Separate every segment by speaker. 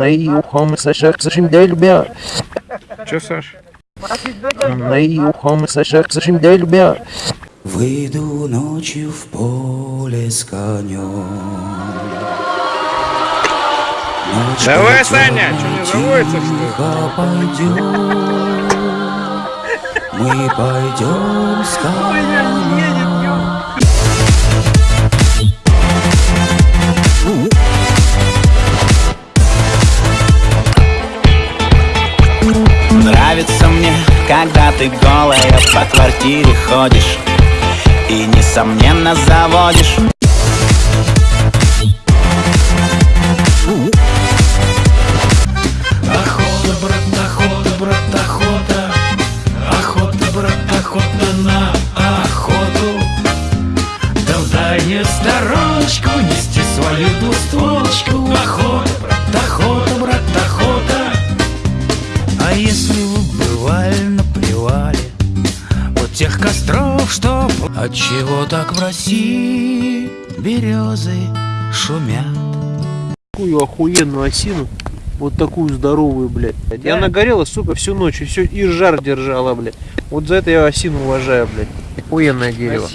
Speaker 1: Нейухом сашах сашимдельбя.
Speaker 2: Че, Саш?
Speaker 1: Нейухом сашах сашимдельбя.
Speaker 3: Выйду ночью в поле с конем. Ночь
Speaker 2: Давай, Саня, чё не заводится, что ли?
Speaker 3: Мы пойдем с конем.
Speaker 4: Когда ты голая по квартире ходишь И несомненно заводишь.
Speaker 5: Охота, брат, охота, брат, охота. Охота, брат, охота на охоту. Дальнюю стороночку Нести свою двустволочку Охота, брат, Костров, что Отчего так в России Березы шумят
Speaker 6: такую охуенную осину, вот такую здоровую, блядь. И она горела, сука, всю ночь, и все, и жар держала, блядь. Вот за это я осину уважаю, блядь. Охуенное дерево.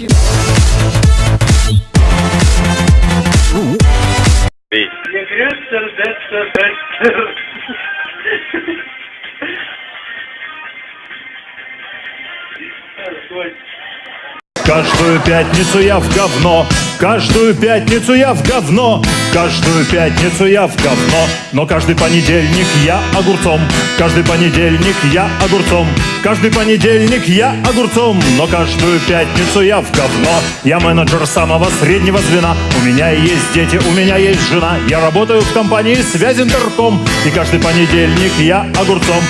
Speaker 7: Каждую пятницу я в говно, каждую пятницу я в говно, каждую пятницу я в говно, но каждый понедельник я огурцом, каждый понедельник я огурцом, каждый понедельник я огурцом, но каждую пятницу я в говно. Я менеджер самого среднего звена, у меня есть дети, у меня есть жена, я работаю в компании связь интерком, и каждый понедельник я огурцом.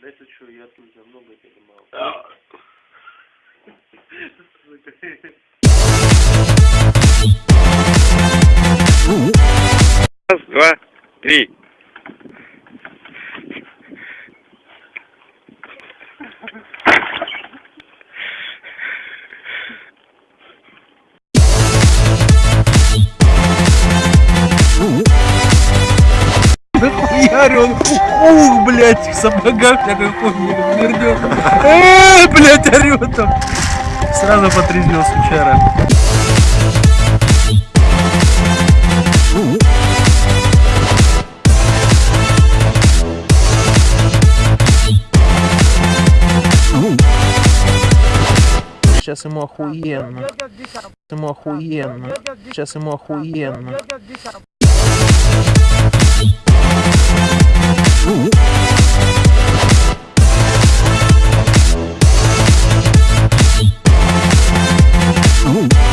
Speaker 7: Да это что, я тут много или мало?
Speaker 2: Раз, два, три.
Speaker 6: Нахуярь он, ух, блядь, в сапогах на какой-нибудь вернет. Эээ, блядь, орет там. Сразу потрезвел сучара. Сейчас ему охуенно. Ему охуенно. Сейчас ему охуенно.